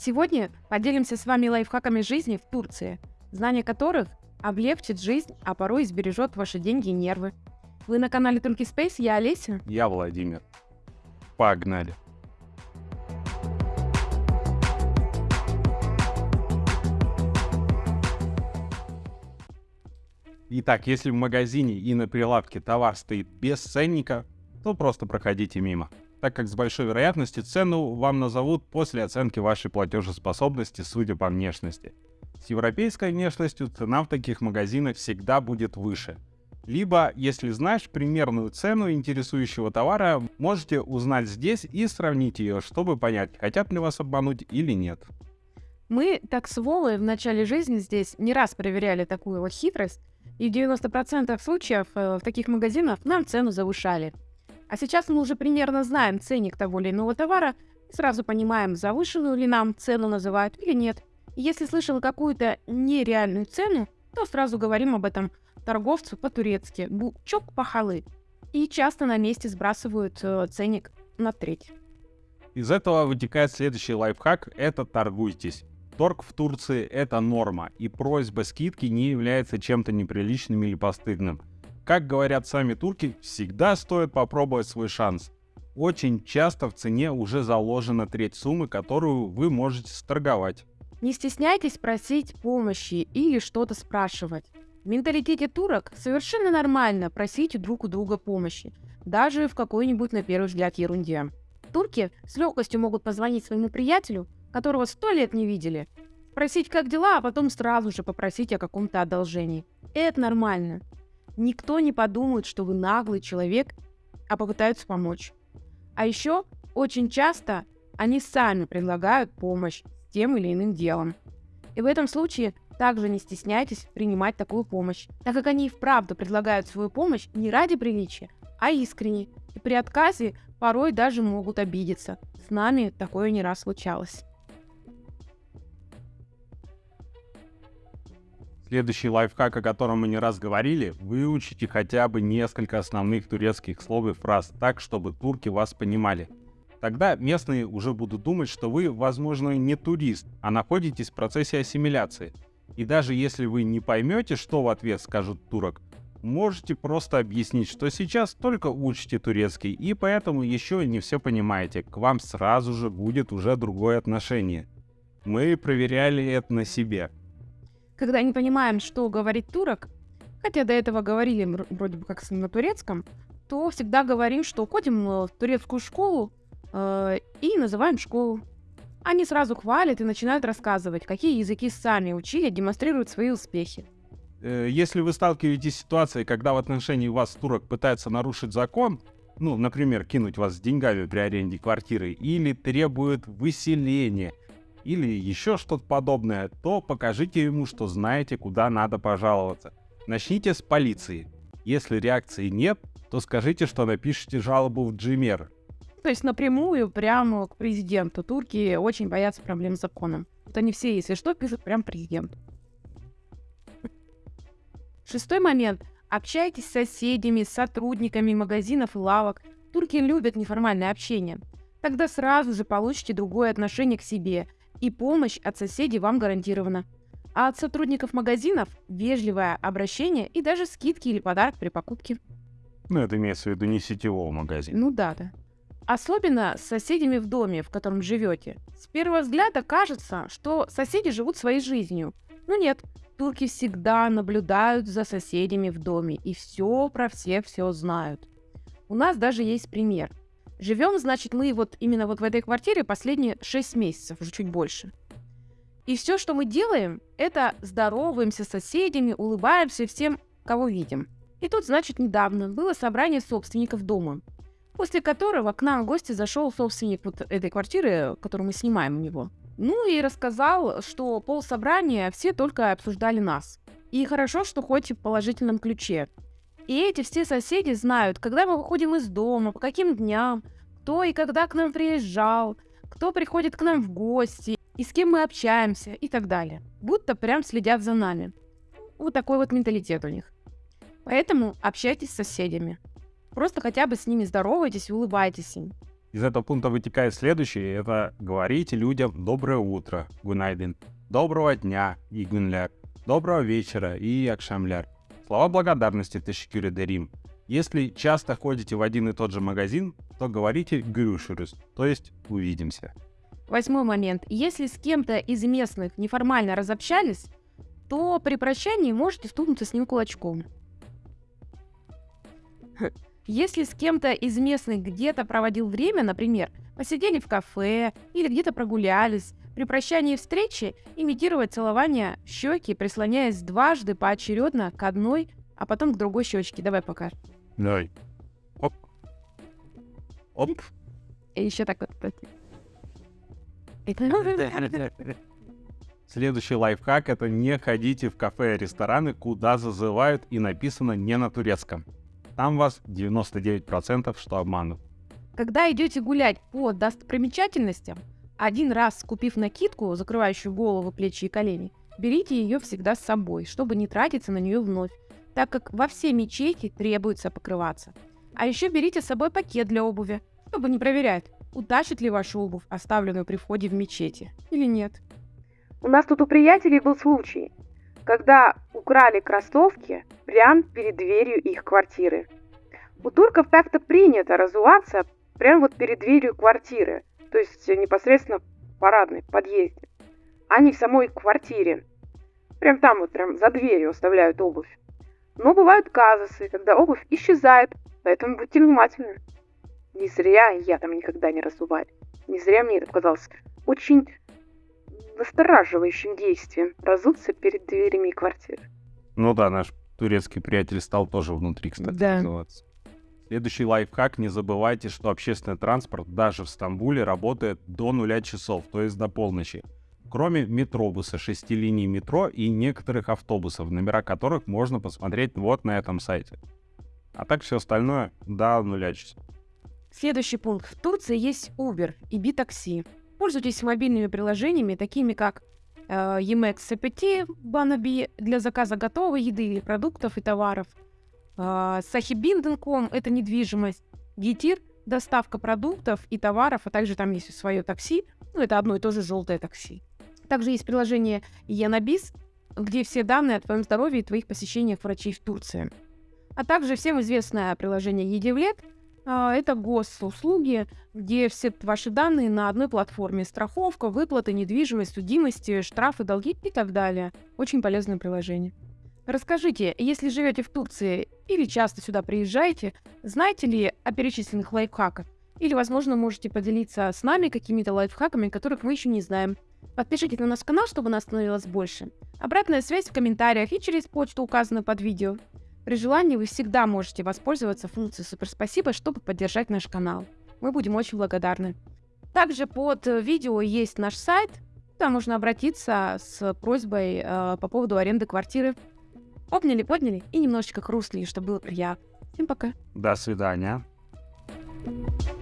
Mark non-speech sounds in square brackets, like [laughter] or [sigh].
Сегодня поделимся с вами лайфхаками жизни в Турции, знание которых облегчит жизнь, а порой сбережет ваши деньги и нервы. Вы на канале Turkey Space, я Олеся. Я Владимир. Погнали. Итак, если в магазине и на прилавке товар стоит без ценника, то просто проходите мимо, так как с большой вероятностью цену вам назовут после оценки вашей платежеспособности, судя по внешности. С европейской внешностью цена в таких магазинах всегда будет выше. Либо, если знаешь примерную цену интересующего товара, можете узнать здесь и сравнить ее, чтобы понять, хотят ли вас обмануть или нет. Мы, так с Вовой, в начале жизни здесь не раз проверяли такую вот хитрость, и в 90% случаев э, в таких магазинах нам цену завышали. А сейчас мы уже примерно знаем ценник того или иного товара и сразу понимаем, завышенную ли нам цену называют или нет. Если слышал какую-то нереальную цену, то сразу говорим об этом торговцу по-турецки «бучок пахалы». И часто на месте сбрасывают э, ценник на треть. Из этого вытекает следующий лайфхак – это торгуйтесь. Торг в Турции — это норма, и просьба скидки не является чем-то неприличным или постыдным. Как говорят сами турки, всегда стоит попробовать свой шанс. Очень часто в цене уже заложена треть суммы, которую вы можете сторговать. Не стесняйтесь просить помощи или что-то спрашивать. В менталитете турок совершенно нормально просить друг у друга помощи, даже в какой-нибудь на первый взгляд ерунде. Турки с легкостью могут позвонить своему приятелю которого сто лет не видели, спросить, как дела, а потом сразу же попросить о каком-то одолжении. Это нормально. Никто не подумает, что вы наглый человек, а попытаются помочь. А еще очень часто они сами предлагают помощь с тем или иным делом. И в этом случае также не стесняйтесь принимать такую помощь, так как они и вправду предлагают свою помощь не ради приличия, а искренне. И при отказе порой даже могут обидеться. С нами такое не раз случалось. Следующий лайфхак, о котором мы не раз говорили, выучите хотя бы несколько основных турецких слов и фраз так, чтобы турки вас понимали. Тогда местные уже будут думать, что вы, возможно, не турист, а находитесь в процессе ассимиляции. И даже если вы не поймете, что в ответ скажет турок, можете просто объяснить, что сейчас только учите турецкий, и поэтому еще не все понимаете. К вам сразу же будет уже другое отношение. Мы проверяли это на себе когда не понимаем, что говорит турок, хотя до этого говорили вроде бы как на турецком, то всегда говорим, что ходим э, в турецкую школу э, и называем школу. Они сразу хвалят и начинают рассказывать, какие языки сами учили, демонстрируют свои успехи. Э, если вы сталкиваетесь с ситуацией, когда в отношении вас турок пытается нарушить закон, ну, например, кинуть вас с деньгами при аренде квартиры или требует выселения – или еще что-то подобное, то покажите ему, что знаете, куда надо пожаловаться. Начните с полиции. Если реакции нет, то скажите, что напишите жалобу в Gmail. То есть напрямую прямо к президенту. Турки очень боятся проблем с законом. Вот они все, если что, пишут прям президенту. Шестой момент. Общайтесь с соседями, сотрудниками магазинов и лавок. Турки любят неформальное общение. Тогда сразу же получите другое отношение к себе и помощь от соседей вам гарантирована. А от сотрудников магазинов вежливое обращение и даже скидки или подарок при покупке. Ну, это имеется в виду не сетевого магазина. Ну да, да. Особенно с соседями в доме, в котором живете. С первого взгляда кажется, что соседи живут своей жизнью. Но нет, турки всегда наблюдают за соседями в доме и все про всех все знают. У нас даже есть пример. Живем, значит, мы вот именно вот в этой квартире последние 6 месяцев, уже чуть больше. И все, что мы делаем, это здороваемся с соседями, улыбаемся всем, кого видим. И тут, значит, недавно было собрание собственников дома, после которого к нам в гости зашел собственник вот этой квартиры, которую мы снимаем у него. Ну и рассказал, что пол собрания все только обсуждали нас. И хорошо, что хоть в положительном ключе. И эти все соседи знают, когда мы выходим из дома, по каким дням, кто и когда к нам приезжал, кто приходит к нам в гости, и с кем мы общаемся и так далее. Будто прям следят за нами. Вот такой вот менталитет у них. Поэтому общайтесь с соседями. Просто хотя бы с ними здоровайтесь и улыбайтесь им. Из этого пункта вытекает следующее. Это говорите людям «доброе утро» — «гунайден», «доброго дня» — «игвинляр», «доброго вечера» и «акшамляр». Слова благодарности «тешкюре дерим». Если часто ходите в один и тот же магазин, то говорите «грюшерус», то есть «увидимся». Восьмой момент. Если с кем-то из местных неформально разобщались, то при прощании можете стукнуться с ним кулачком. Если с кем-то из местных где-то проводил время, например, посидели в кафе или где-то прогулялись, при прощании встречи имитировать целование щеки, прислоняясь дважды поочередно к одной, а потом к другой щечке. Давай пока. Давай. Оп. Оп. И еще так вот. [laughs] Следующий лайфхак — это не ходите в кафе и рестораны, куда зазывают и написано не на турецком. Там вас 99% что обманут. Когда идете гулять по достопримечательностям, один раз купив накидку, закрывающую голову, плечи и колени, берите ее всегда с собой, чтобы не тратиться на нее вновь, так как во все мечети требуется покрываться. А еще берите с собой пакет для обуви, чтобы не проверять, утащит ли вашу обувь, оставленную при входе в мечети, или нет. У нас тут у приятелей был случай, когда украли кроссовки прямо перед дверью их квартиры. У турков так-то принято разуваться прямо вот перед дверью квартиры, то есть непосредственно в парадной, подъезде, а не в самой квартире. Прям там вот, прям за дверью оставляют обувь. Но бывают казусы, когда обувь исчезает, поэтому будьте внимательны. Не зря я там никогда не разуваю. Не зря мне это показалось очень настораживающим действием разуться перед дверями квартиры. Ну да, наш турецкий приятель стал тоже внутри, кстати, Да. разуваться. Следующий лайфхак. Не забывайте, что общественный транспорт даже в Стамбуле работает до нуля часов, то есть до полночи. Кроме метробуса, шести линий метро и некоторых автобусов, номера которых можно посмотреть вот на этом сайте. А так все остальное до нуля часов. Следующий пункт. В Турции есть Uber и B-такси. Пользуйтесь мобильными приложениями, такими как э, Yemex CPT, Banabi для заказа готовой еды продуктов и товаров. Э, Sahibindin.com – это недвижимость. Гитир – доставка продуктов и товаров, а также там есть свое такси. Ну, это одно и то же желтое такси. Также есть приложение Yanabis, где все данные о твоем здоровье и твоих посещениях врачей в Турции. А также всем известное приложение Едивлет – а, это госуслуги, где все ваши данные на одной платформе. Страховка, выплаты, недвижимость, судимости, штрафы, долги и так далее. Очень полезное приложение. Расскажите, если живете в Турции или часто сюда приезжаете, знаете ли о перечисленных лайфхаках? Или, возможно, можете поделиться с нами какими-то лайфхаками, которых мы еще не знаем. Подпишитесь на наш канал, чтобы нас становилось больше. Обратная связь в комментариях и через почту, указанную под видео. При желании вы всегда можете воспользоваться функцией «Супер спасибо», чтобы поддержать наш канал. Мы будем очень благодарны. Также под видео есть наш сайт, куда можно обратиться с просьбой э, по поводу аренды квартиры. Обняли, подняли и немножечко хрустли, чтобы было приятно. Всем пока. До свидания. thank you